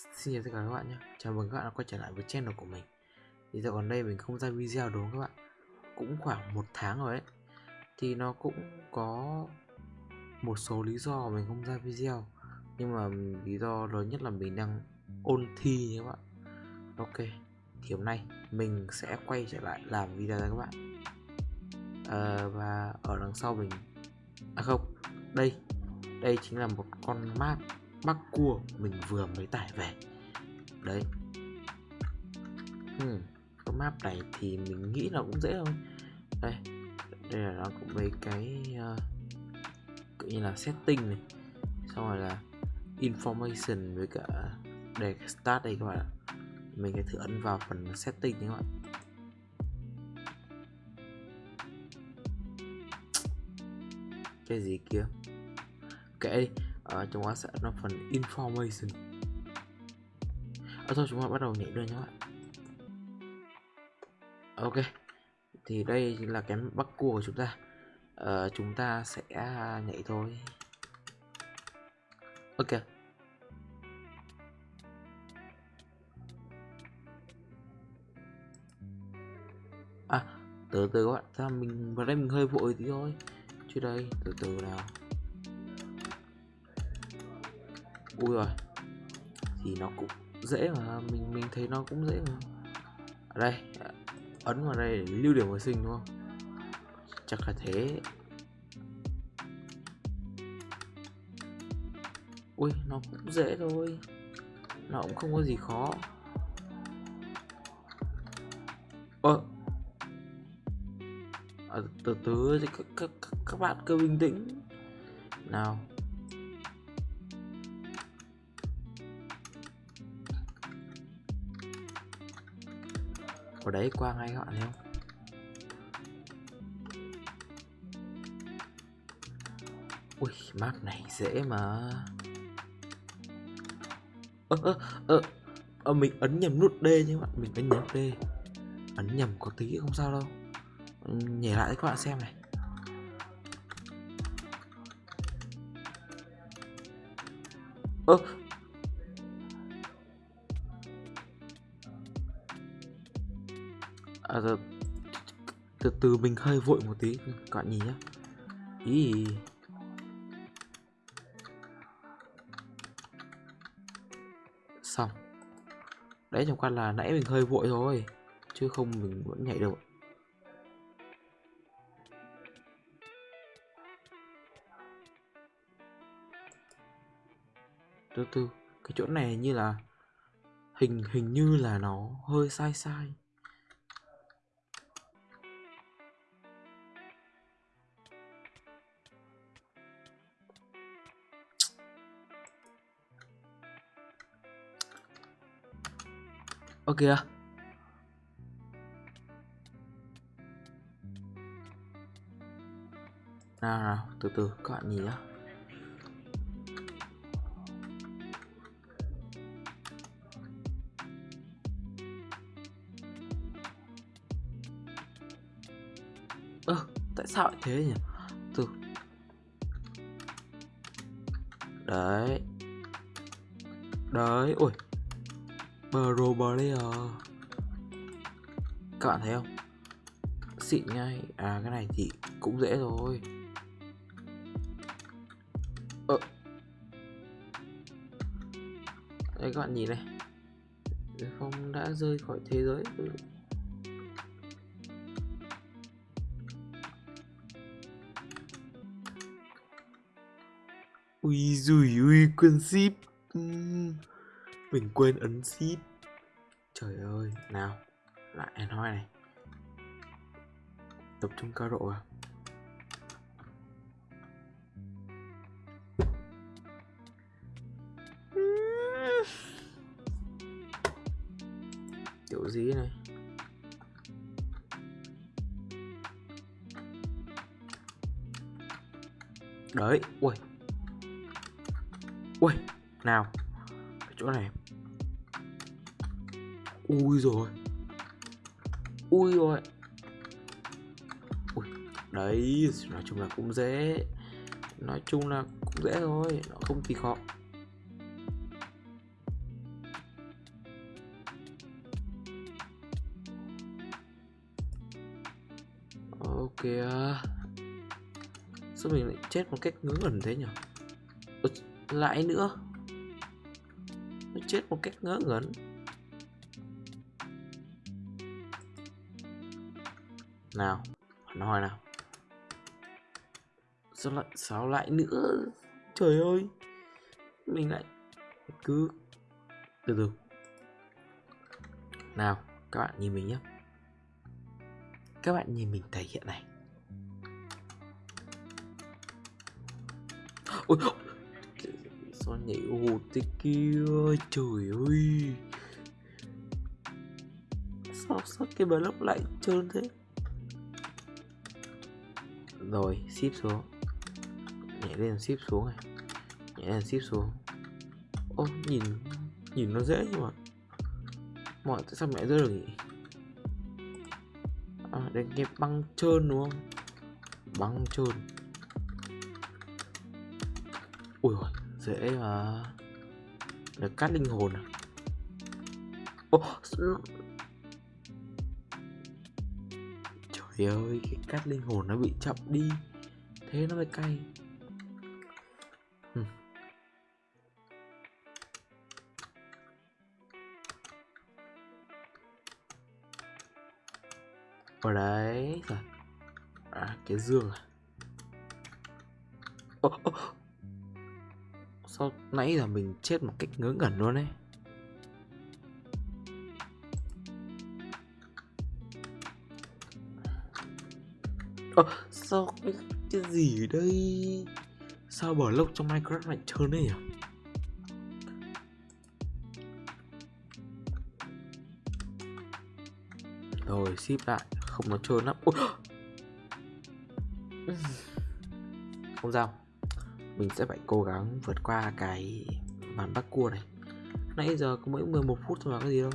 Xin chào tất cả các bạn nhé. Chào mừng các bạn đã quay trở lại với channel của mình. Thì giờ còn đây mình không ra video đúng không các bạn? Cũng khoảng một tháng rồi ấy. Thì nó cũng có một số lý do mình không ra video. Nhưng mà lý do lớn nhất là mình đang ôn thi nhé các bạn. Ok Thì hôm nay mình sẽ quay trở lại làm video cho các bạn. À, Và ở đằng sau mình À không Đây. Đây chính là một con map mắc cua mình vừa mới tải về. Đấy. Hmm, cái map này thì mình nghĩ là cũng dễ thôi. Đây đây là nó cũng mấy cái ờ, uh, tự như là setting này. Xong rồi là information với cả để start đây các bạn ạ. Mình sẽ thử ấn vào phần setting nhé các bạn. Cái gì kia? Kệ đi ở trong đó sẽ là phần information. Ở thôi chúng ta bắt đầu nhảy đơn nhé bạn. Ok thì đây là cái bắc cua của chúng ta. Ờ, chúng ta sẽ nhảy thôi. Ok. À từ từ các bạn ra mình vào đây mình hơi vội tí thôi. Chứ đây từ từ nào. Ui rồi. Thì nó cũng dễ mà mình mình thấy nó cũng dễ mà. Ở đây ấn vào đây để lưu điểm hồi sinh đúng không? Chắc là thế. Ui nó cũng dễ thôi. Nó cũng không có gì khó. Ơ. À, từ từ thì các, các, các bạn cứ bình tĩnh. Nào. Ở đấy qua ngay các bạn thấy không ui, map này dễ mà. Ơ ơ ơ ờ mình ấn nhầm nút D nhé các bạn. Mình ấn nhầm D. Ấn nhầm có tí không sao đâu. Ừ, nhảy lại các bạn xem này. Ơ à, từ, từ từ mình hơi vội một tí các bạn nhìn nhá. Ý. Xong. Đấy chẳng qua là nãy mình hơi vội thôi chứ không mình vẫn nhảy được. Từ từ cái chỗ này như là hình hình như là nó hơi sai sai. Ơ kìa. Nào nào từ từ, các bạn nhìn nhá. Ơ, tại sao lại thế nhỉ? Từ. Đấy. Đấy ui Pro Player Các bạn thấy không? Xịn ngay. À cái này thì cũng dễ rồi. Ờ. Đây, các bạn nhìn này. Phong đã rơi khỏi thế giới. Ừ. Ui dùi, ui quân ship mình quên ấn ship trời ơi, nào, lại hẹn này. Tập trung cao độ à kiểu gì này? Đấy, ui. Ui, nào chỗ này ui rồi. Ui rồi. Ui, đấy, nói chung là cũng dễ. Nói chung là cũng dễ thôi, nó không kỳ khó. Ok sao mình lại chết một cách ngớ ngẩn thế nhỉ? Lại nữa. Nó chết một cách ngớ ngẩn. Nào nói nào. Sao lại sao lại nữa? Trời ơi. Mình lại cứ, từ từ. Nào, các bạn nhìn mình nhé các bạn nhìn mình thể hiện này. Ôi sao nhảy hụt thế kia? Trời ơi. Sao sao cái block lại trơn thế? Rồi ship xuống. Nhảy lên ship xuống này. Nhảy lên ship xuống. Ô nhìn nhìn nó dễ nhưng mà. Mọi tại sao mẹ rơi được nhỉ à, đây cái băng trơn đúng không? Băng trơn. Ui rồi dễ mà. Được cắt linh hồn à? Ô trời ơi cái cắt linh hồn nó bị chậm đi. Thế nó mới cay. Ở đấy rồi à cái dương à? Ô, sao nãy giờ mình chết một cách ngớ ngẩn luôn Ờ, sao cái, cái gì đây? Sao bờ lốc trong minecraft lại trơn đấy nhỉ? Rồi ship lại. Không nó trơn lắm. Ui. không sao. Mình sẽ phải cố gắng vượt qua cái màn bắt cua này. Nãy giờ có mỗi 11 phút thôi mà cái gì đâu.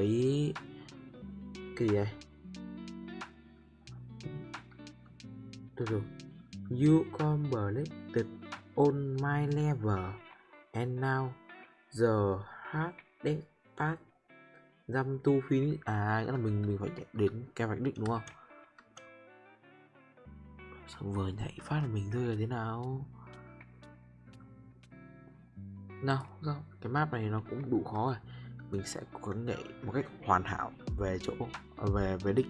Với cái gì đây từ từ you completed on my level, and now the hardest part dăm tu phí à nghĩa là mình mình phải chạy đến cái vạch đích, đúng không? Xong vừa nhảy phát là mình rơi là thế nào? Nào, sao? Cái map này nó cũng đủ khó rồi mình sẽ cố gắng nhảy một cách hoàn hảo về chỗ, về về đích.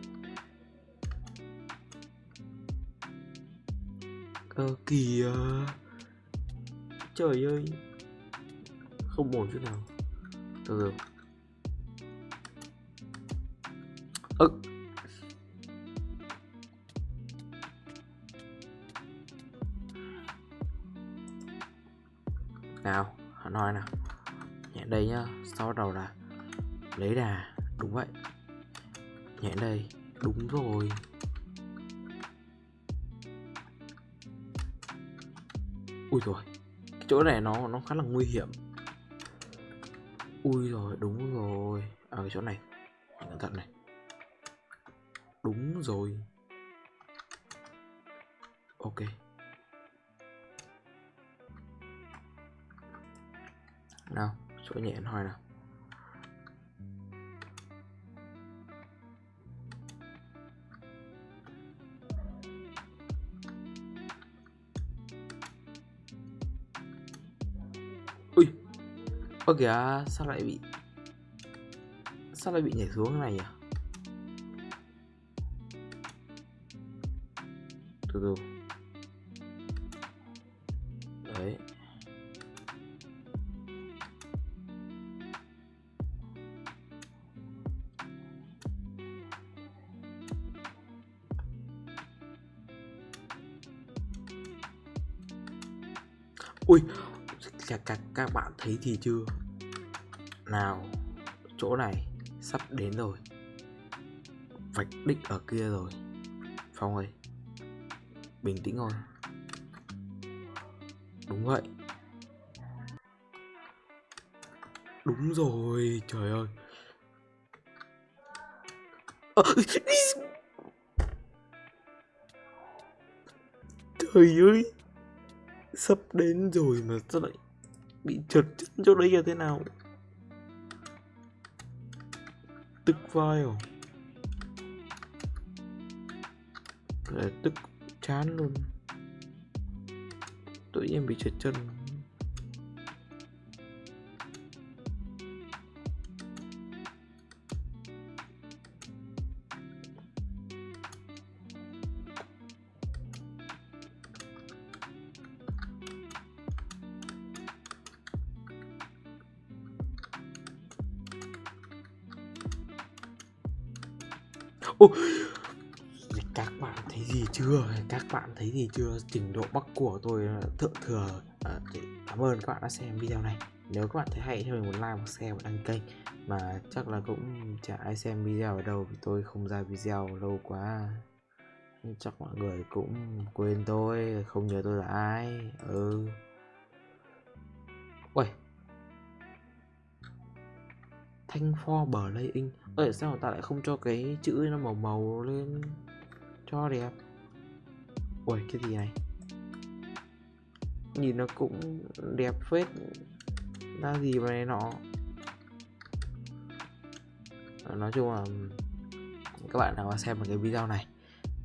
Ờ, ơ kìa à. trời ơi. Không ổn chút nào. Từ từ ơ. Nào, nói nào nhẹ đây nhá sau đầu là lấy đà đúng vậy. Nhẹ đây đúng rồi. Ui rồi cái chỗ này nó nó khá là nguy hiểm. Ui rồi đúng rồi. Ở à, cái chỗ này cẩn thận này. Đúng rồi. Ok. Chỗ nhẹ hoài nào. Ui, ơ kìa, sao lại bị sao lại bị nhảy xuống này nhỉ? Từ từ. Đấy. Ui các, các, các bạn thấy thì chưa? Nào chỗ này sắp đến rồi. Vạch đích ở kia rồi. Phong ơi bình tĩnh thôi. Đúng vậy. Đúng rồi trời ơi. Ờ, trời ơi sắp đến rồi mà sao lại bị trượt chân chỗ đấy là thế nào? Tức vai rồi là tức chán luôn. Tự nhiên bị trượt chân. Ô, các bạn thấy gì chưa? Các bạn thấy gì chưa? Trình độ Bắc của tôi ờ, thượng thừa. Ờ, à, thì cảm ơn các bạn đã xem video này. Nếu các bạn thấy hay cho mình một like, một share, một đăng kênh. Mà chắc là cũng chả ai xem video ở đâu vì tôi không ra video lâu quá. Chắc mọi người cũng quên tôi, không nhớ tôi là ai. Ừ. ui Thanh for bờ lây in Ơi sao người ta lại không cho cái chữ nó màu màu lên cho đẹp? Ui cái gì này? Nhìn nó cũng đẹp phết. Ra gì mà này nọ? Ờ, nói chung là Các bạn nào mà xem một cái video này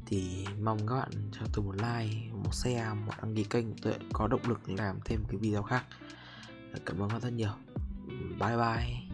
Thì mong các bạn cho tôi một like Một share, một đăng ký kênh Tôi có động lực làm thêm cái video khác. Cảm ơn các bạn rất nhiều. Bye bye.